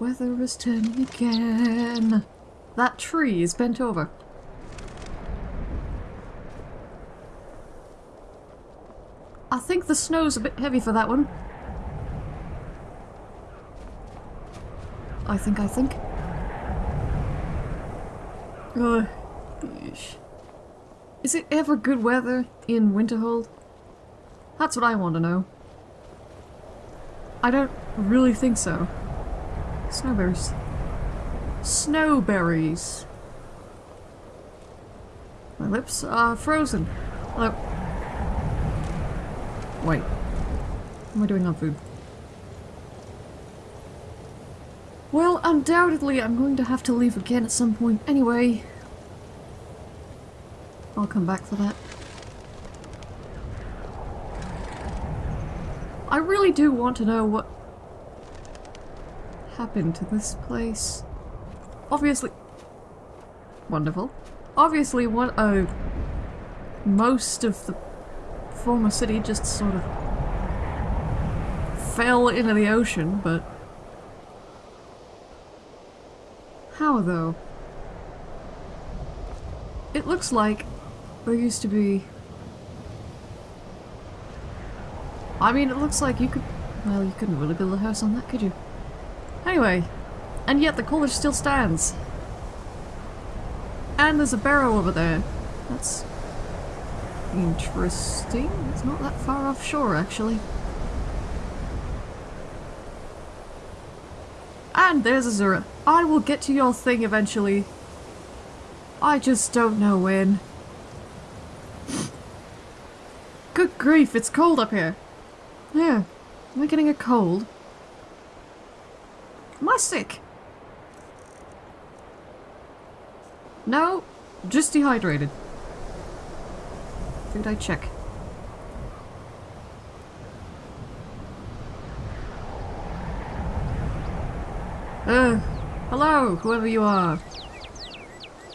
the weather is turning again. That tree is bent over. I think the snow's a bit heavy for that one. I think, I think. Oh, Ugh. Is it ever good weather in Winterhold? That's what I want to know. I don't really think so. Snowberries. Snowberries. My lips are frozen. Hello. Wait. What am I doing on food? Well, undoubtedly I'm going to have to leave again at some point anyway. I'll come back for that. I really do want to know what happened to this place. Obviously... Wonderful. Obviously, what uh, most of the former city just sort of fell into the ocean, but... How, though? It looks like there used to be... I mean, it looks like you could... Well, you couldn't really build a house on that, could you? Anyway, and yet the college still stands. And there's a barrow over there. That's interesting. It's not that far offshore, actually. And there's Azura. I will get to your thing eventually. I just don't know when. Good grief, it's cold up here. Yeah. Am I getting a cold? Sick? No, just dehydrated. Did I check? Uh, hello, whoever you are.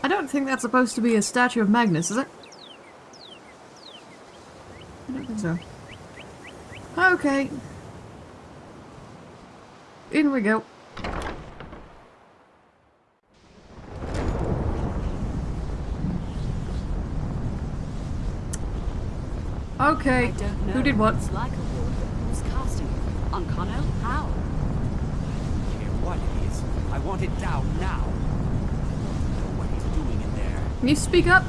I don't think that's supposed to be a statue of Magnus, is it? I don't think so. Okay. In we go. Okay, who did what? It's like a war. Who's casting it? Ancano? How? I don't care what it is. I want it down now. I know what he's doing in there. Can you speak up? I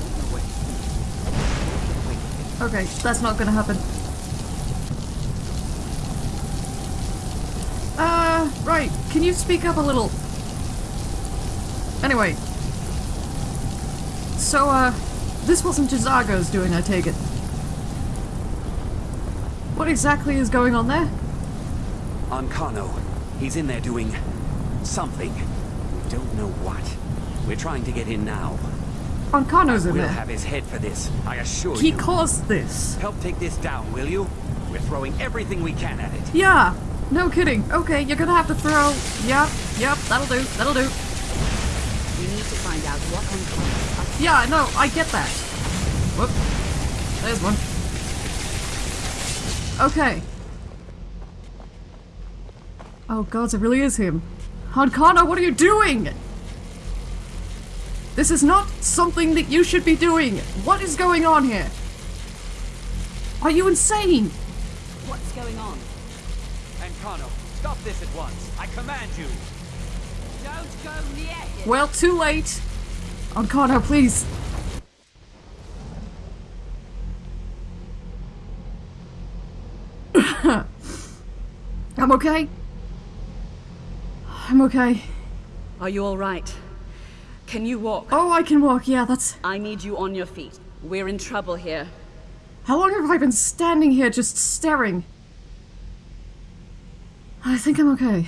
don't know what he's doing. Wait, Okay, that's not gonna happen. Right. Can you speak up a little? Anyway. So, uh, this wasn't J'zargo's doing, I take it. What exactly is going on there? Ancano. He's in there doing something. We don't know what. We're trying to get in now. Ancano's in We'll there. have his head for this, I assure He you. He caused this. Help take this down, will you? We're throwing everything we can at it. Yeah, no kidding. Okay, you're gonna have to throw. Yep, yep, that'll do, that'll do. We need to find out what on Yeah, no, I get that. Whoop. There's one. Okay. Oh god, it really is him. Ancano, what are you doing? This is not something that you should be doing. What is going on here? Are you insane? What's going on? Ancano, stop this at once. I command you. Don't go near him! Well, too late. Ancano, please. I'm okay. I'm okay. Are you alright? Can you walk? Oh, I can walk. Yeah, that's. I need you on your feet. We're in trouble here. How long have I been standing here just staring? I think I'm okay.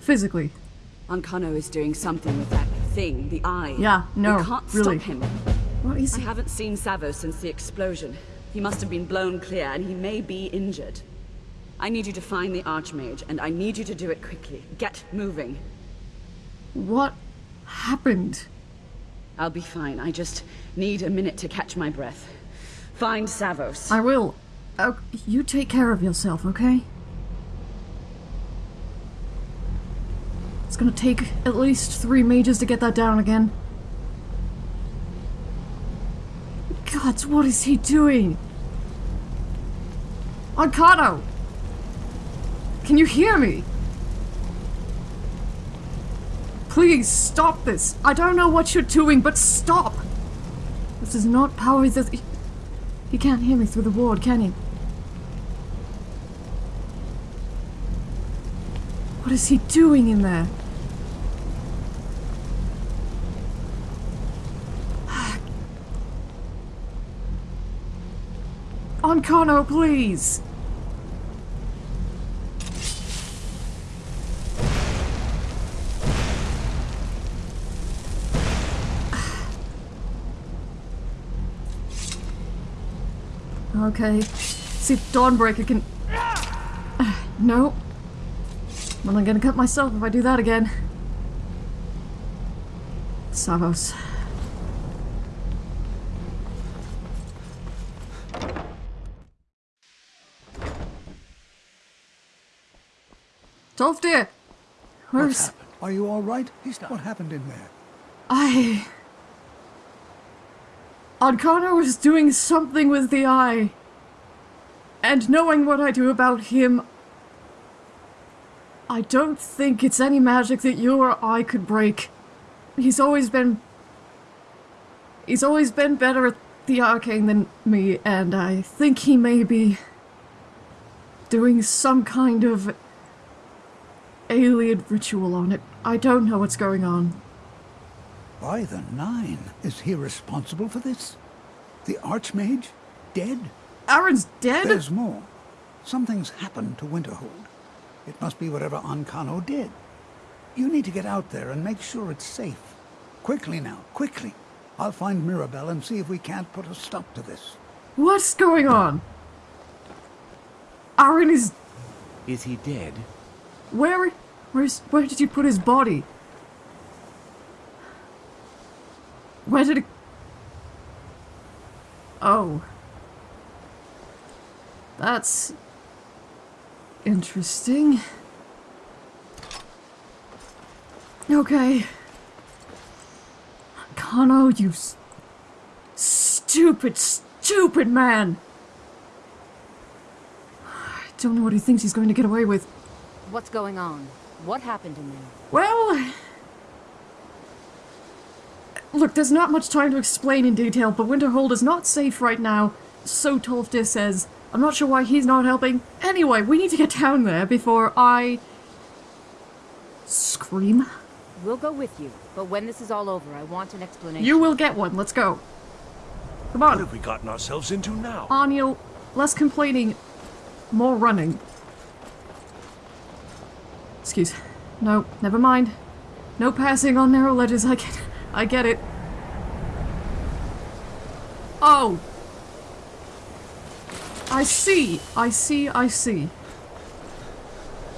Physically. Ancano is doing something with that thing, the eye. Yeah, no, We can't really. stop him. What is I he? haven't seen Savo since the explosion. He must have been blown clear, and he may be injured. I need you to find the Archmage, and I need you to do it quickly. Get moving. What happened? I'll be fine. I just need a minute to catch my breath. Find Savos. I will. Oh, you take care of yourself, okay? It's gonna take at least three mages to get that down again. Gods, what is he doing? Ancano! Can you hear me? Please stop this. I don't know what you're doing, but stop! This is not power that. He can't hear me through the ward, can he? What is he doing in there? Ancano, please! Okay. See Dawnbreaker can... no. Well, I'm gonna cut myself if I do that again. Savos. Tolfdir! What's Where's... Are you all right? What happened in there? I... Ancano was doing something with the eye. And knowing what I do about him, I don't think it's any magic that you or I could break. He's always been... He's always been better at the arcane than me, and I think he may be doing some kind of Ayleid ritual on it. I don't know what's going on. By the nine, is he responsible for this? The Archmage? Dead? Aren's dead? There's more. Something's happened to Winterhold. It must be whatever Ancano did. You need to get out there and make sure it's safe. Quickly now, quickly. I'll find Mirabelle and see if we can't put a stop to this. What's going on? Aaron is... Is he dead? Where... Where's... Where did you put his body? Where did it... Oh. That's... Interesting. Okay. Kano, you stupid, stupid man! I don't know what he thinks he's going to get away with. What's going on? What happened in there? Well... Look, there's not much time to explain in detail, but Winterhold is not safe right now, so Tolfdir says. I'm not sure why he's not helping. Anyway, we need to get down there before I... Scream? We'll go with you, but when this is all over, I want an explanation. You will get one, let's go. Come on. What have we gotten ourselves into now? Aniel, less complaining, more running. No, never mind. No passing on narrow ledges, I get I get it. Oh! I see, I see, I see.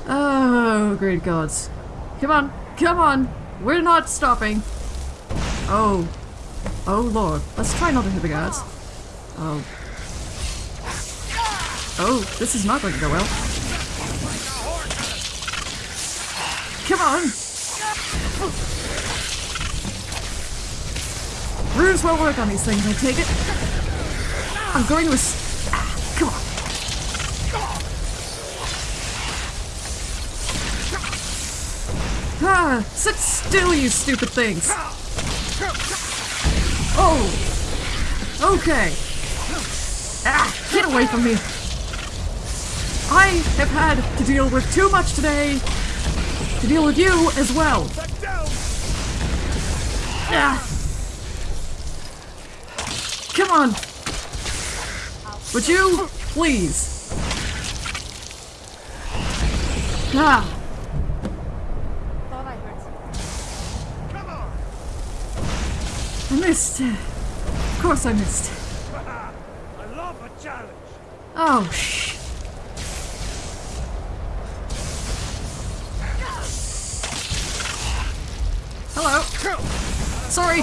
Oh, great gods. Come on, come on! We're not stopping! Oh. Oh lord. Let's try not to hit the guards. Oh. Oh, this is not going to go well. Come on! Runes won't work on these things, I take it. I'm going to s- ah, come on. Ah, sit still, you stupid things. Oh! Okay. Ah, get away from me. I have had to deal with too much today to deal with you as well. Ah. Come on. But you, please? Ah, I. Missed. Of course I missed. I love a challenge. Oh, shh. Sorry.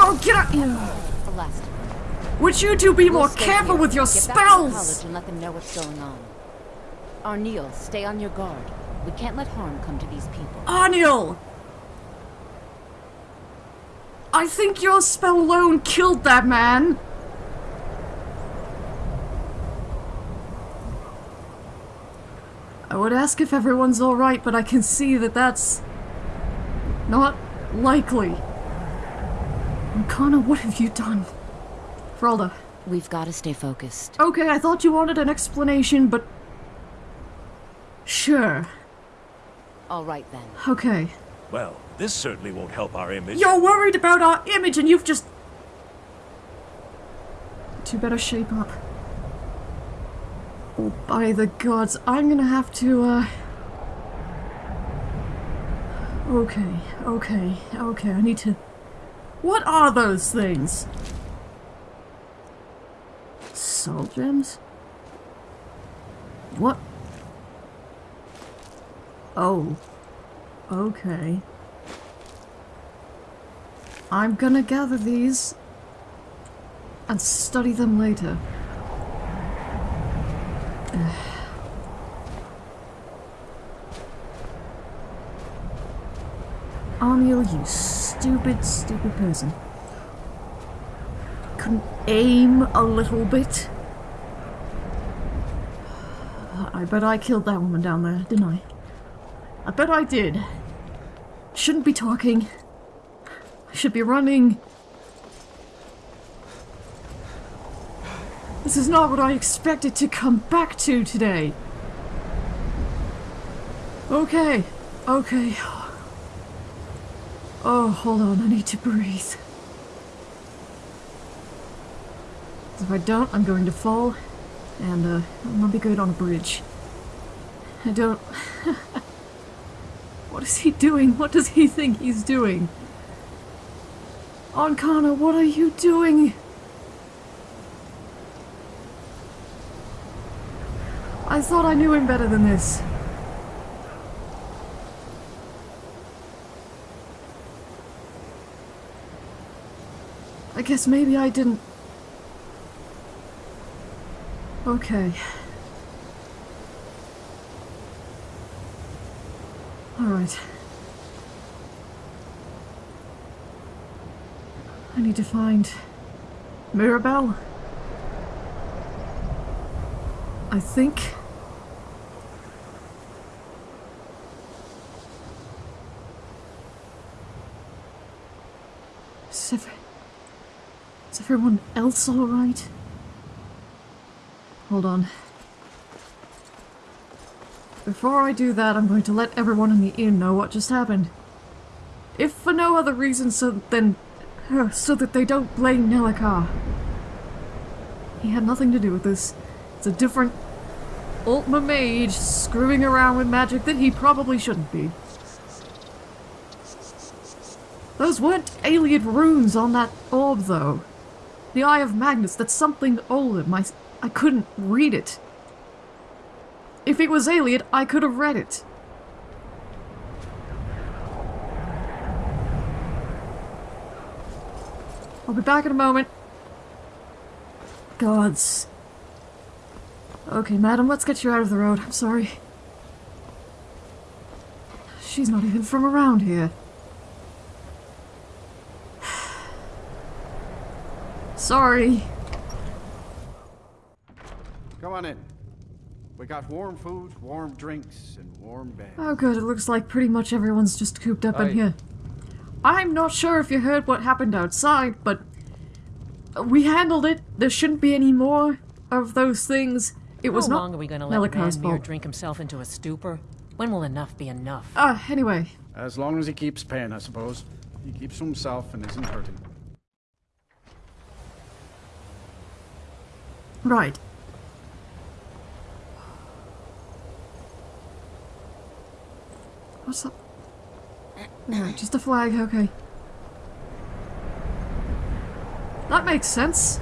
Oh, get out! Would you two be more careful with your spells? and let them know what's going on. Stay on your guard. We can't let harm come to these people. Arneel! I think your spell alone killed that man. I would ask if everyone's alright, but I can see that that's not likely. Ancano, what have you done? Frolda. We've got to stay focused. Okay, I thought you wanted an explanation, but... Sure. All right then. Okay. Well, this certainly won't help our image. You're worried about our image and you've just... Two better shape up. Oh, by the gods, I'm gonna have to, uh... Okay, okay, okay, I need to... What are those things? Soul gems? What? Oh. Okay. I'm gonna gather these and study them later. Amiel, you stupid, stupid person. Couldn't aim a little bit? I bet I killed that woman down there, didn't I? I bet I did. Shouldn't be talking. I should be running. This is not what I expected to come back to today. Okay, okay. Oh, hold on, I need to breathe. If I don't, I'm going to fall, and uh, I'll not be good on a bridge. I don't... what is he doing? What does he think he's doing? Ancano, what are you doing? I thought I knew him better than this. I guess maybe I didn't... Okay. Alright. I need to find... Mirabelle? I think... Is, every... Is everyone else alright? Hold on. Before I do that, I'm going to let everyone in the inn know what just happened. If for no other reason so then... uh, so that they don't blame Nelacar. He had nothing to do with this. It's a different Altmer mage screwing around with magic that he probably shouldn't be. Those weren't Ayleid runes on that orb, though. The Eye of Magnus, that's something older. My, I couldn't read it. If it was Ayleid, I could have read it. I'll be back in a moment. Gods. Okay, madam, let's get you out of the road. I'm sorry. She's not even from around here. Sorry. Come on in. We got warm food, warm drinks, and warm beds. Oh good, it looks like pretty much everyone's just cooped up in here. I'm not sure if you heard what happened outside, but we handled it. There shouldn't be any more of those things. It was How not long are we going to let Nelacar's drink himself into a stupor? When will enough be enough? Ah, anyway. As long as he keeps paying, I suppose. He keeps to himself and isn't hurting. Right. What's up? Just a flag, okay. That makes sense.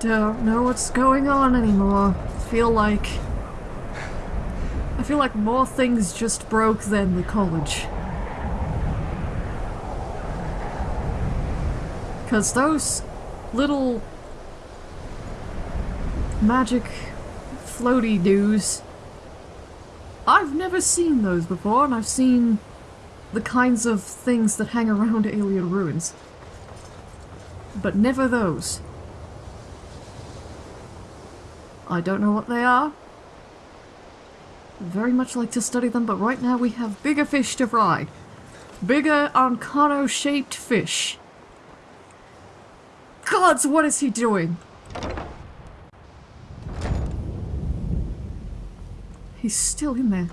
Don't know what's going on anymore. Feel like... I feel like more things just broke than the college. Because those little magic floaty doos, I've never seen those before, and I've seen the kinds of things that hang around Ayleid ruins. But never those. I don't know what they are. Very much like to study them, but right now we have bigger fish to fry. Bigger Ancano-shaped fish. Gods, what is he doing? He's still in there.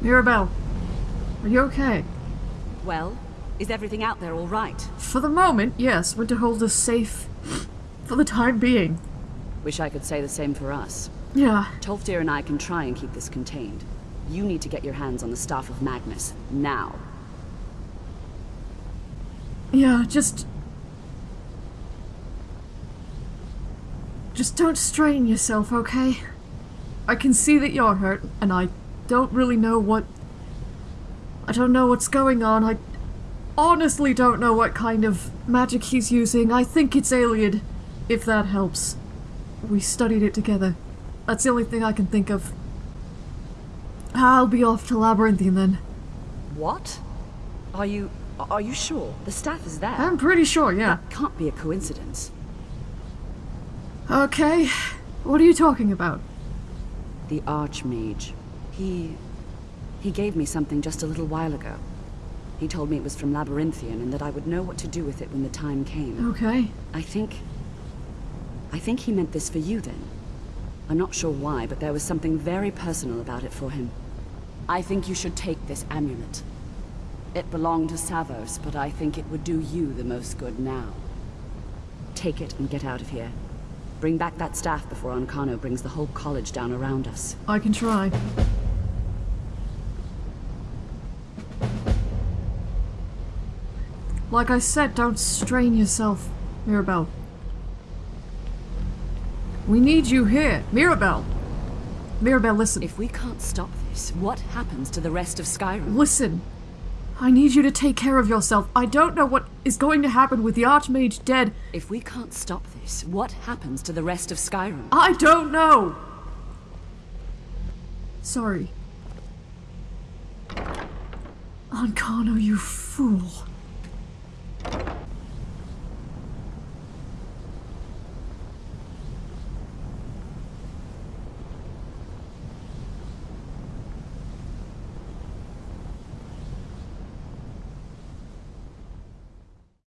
Mirabelle, are you okay? Well, is everything out there all right? For the moment, yes, Winterhold is safe for the time being. Wish I could say the same for us. Yeah, Tolfdir and I can try and keep this contained. You need to get your hands on the staff of Magnus, now. Yeah, just... Just don't strain yourself, okay? I can see that you're hurt, and I don't really know what... I don't know what's going on. I honestly don't know what kind of magic he's using. I think it's Ayleid, if that helps. We studied it together. That's the only thing I can think of. I'll be off to Labyrinthian then. What? Are you... are you sure? The staff is there. I'm pretty sure, yeah. That can't be a coincidence. Okay, what are you talking about? The Archmage. He... he gave me something just a little while ago. He told me it was from Labyrinthian and that I would know what to do with it when the time came. Okay. I think... I think he meant this for you then. I'm not sure why, but there was something very personal about it for him. I think you should take this amulet. It belonged to Savos, but I think it would do you the most good now. Take it and get out of here. Bring back that staff before Ancano brings the whole college down around us. I can try. Like I said, don't strain yourself, Mirabelle. We need you here, Mirabelle! Mirabelle, listen. If we can't stop this, what happens to the rest of Skyrim? Listen. I need you to take care of yourself. I don't know what is going to happen with the Archmage dead. If we can't stop this, what happens to the rest of Skyrim? I don't know! Sorry. Ancano, you fool.